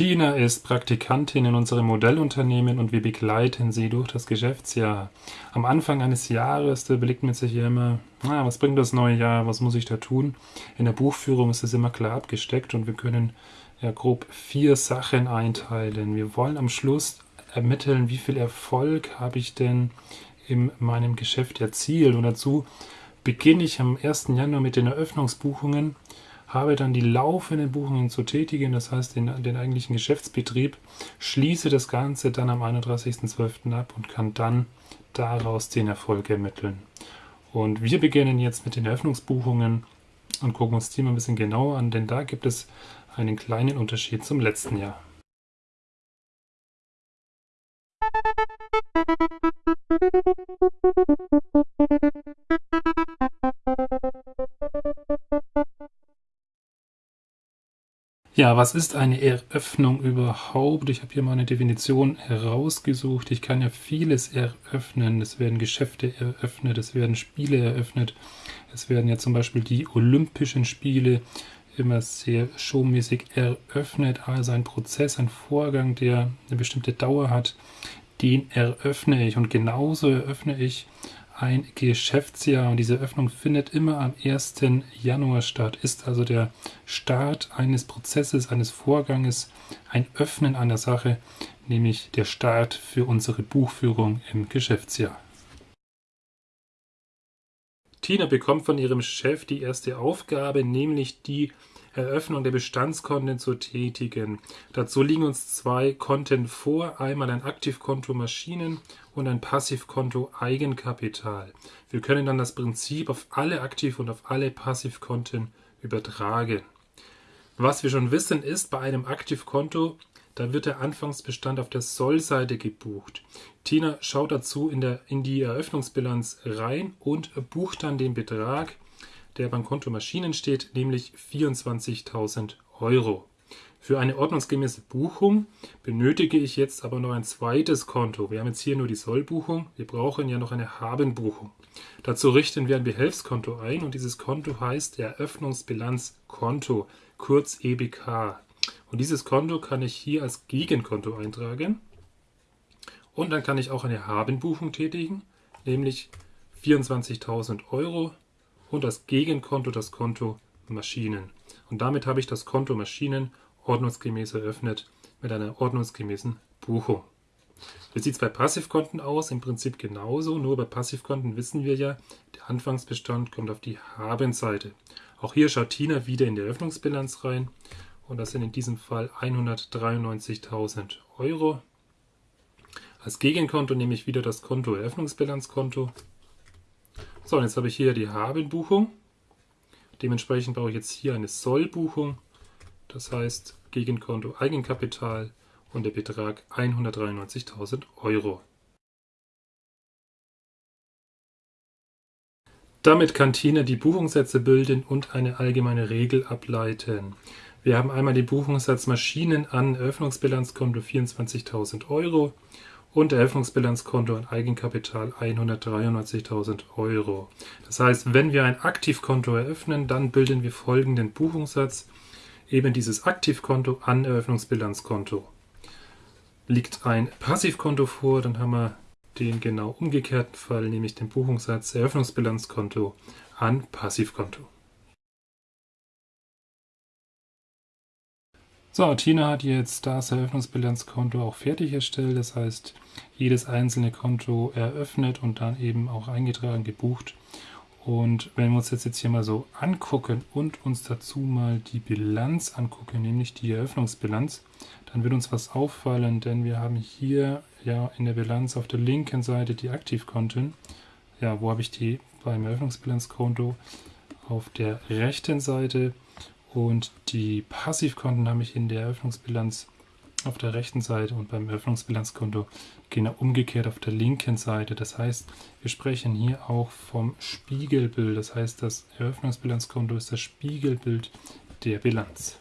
Tina ist Praktikantin in unserem Modellunternehmen und wir begleiten sie durch das Geschäftsjahr. Am Anfang eines Jahres, überlegt man sich ja immer, na, was bringt das neue Jahr, was muss ich da tun? In der Buchführung ist es immer klar abgesteckt und wir können ja grob vier Sachen einteilen. Wir wollen am Schluss ermitteln, wie viel Erfolg habe ich denn in meinem Geschäft erzielt. Und dazu beginne ich am 1. Januar mit den Eröffnungsbuchungen habe dann die laufenden Buchungen zu tätigen, das heißt den, den eigentlichen Geschäftsbetrieb, schließe das Ganze dann am 31.12. ab und kann dann daraus den Erfolg ermitteln. Und wir beginnen jetzt mit den Eröffnungsbuchungen und gucken uns die mal ein bisschen genauer an, denn da gibt es einen kleinen Unterschied zum letzten Jahr. Ja, was ist eine Eröffnung überhaupt? Ich habe hier mal eine Definition herausgesucht. Ich kann ja vieles eröffnen. Es werden Geschäfte eröffnet, es werden Spiele eröffnet. Es werden ja zum Beispiel die Olympischen Spiele immer sehr showmäßig eröffnet. Also ein Prozess, ein Vorgang, der eine bestimmte Dauer hat, den eröffne ich. Und genauso eröffne ich ein Geschäftsjahr und diese Öffnung findet immer am 1. Januar statt, ist also der Start eines Prozesses, eines Vorganges, ein Öffnen einer Sache, nämlich der Start für unsere Buchführung im Geschäftsjahr. Tina bekommt von ihrem Chef die erste Aufgabe, nämlich die Eröffnung der Bestandskonten zu tätigen. Dazu liegen uns zwei Konten vor, einmal ein Aktivkonto Maschinen und ein Passivkonto Eigenkapital. Wir können dann das Prinzip auf alle Aktiv- und auf alle Passivkonten übertragen. Was wir schon wissen ist, bei einem Aktivkonto, da wird der Anfangsbestand auf der Sollseite gebucht. Tina schaut dazu in, der, in die Eröffnungsbilanz rein und bucht dann den Betrag der beim Konto Maschinen steht, nämlich 24.000 Euro. Für eine ordnungsgemäße Buchung benötige ich jetzt aber noch ein zweites Konto. Wir haben jetzt hier nur die Sollbuchung, wir brauchen ja noch eine Habenbuchung. Dazu richten wir ein Behelfskonto ein und dieses Konto heißt Eröffnungsbilanzkonto, kurz EBK. Und dieses Konto kann ich hier als Gegenkonto eintragen. Und dann kann ich auch eine Habenbuchung tätigen, nämlich 24.000 Euro und das Gegenkonto das Konto Maschinen. Und damit habe ich das Konto Maschinen ordnungsgemäß eröffnet mit einer ordnungsgemäßen Buchung. Wie sieht es bei Passivkonten aus? Im Prinzip genauso, nur bei Passivkonten wissen wir ja, der Anfangsbestand kommt auf die Habenseite. Auch hier schaut Tina wieder in die Eröffnungsbilanz rein und das sind in diesem Fall 193.000 Euro. Als Gegenkonto nehme ich wieder das Konto Eröffnungsbilanzkonto so, und jetzt habe ich hier die Habenbuchung. Dementsprechend brauche ich jetzt hier eine Sollbuchung. Das heißt Gegenkonto Eigenkapital und der Betrag 193.000 Euro. Damit kann Tina die Buchungssätze bilden und eine allgemeine Regel ableiten. Wir haben einmal den Buchungssatz Maschinen an Eröffnungsbilanzkonto 24.000 Euro und Eröffnungsbilanzkonto und Eigenkapital 193.000 Euro. Das heißt, wenn wir ein Aktivkonto eröffnen, dann bilden wir folgenden Buchungssatz, eben dieses Aktivkonto an Eröffnungsbilanzkonto. Liegt ein Passivkonto vor, dann haben wir den genau umgekehrten Fall, nämlich den Buchungssatz Eröffnungsbilanzkonto an Passivkonto. So, Tina hat jetzt das Eröffnungsbilanzkonto auch fertig erstellt. Das heißt, jedes einzelne Konto eröffnet und dann eben auch eingetragen, gebucht. Und wenn wir uns das jetzt hier mal so angucken und uns dazu mal die Bilanz angucken, nämlich die Eröffnungsbilanz, dann wird uns was auffallen, denn wir haben hier ja in der Bilanz auf der linken Seite die Aktivkonten. Ja, wo habe ich die beim Eröffnungsbilanzkonto? Auf der rechten Seite und die Passivkonten habe ich in der Eröffnungsbilanz auf der rechten Seite und beim Eröffnungsbilanzkonto genau umgekehrt auf der linken Seite. Das heißt, wir sprechen hier auch vom Spiegelbild. Das heißt, das Eröffnungsbilanzkonto ist das Spiegelbild der Bilanz.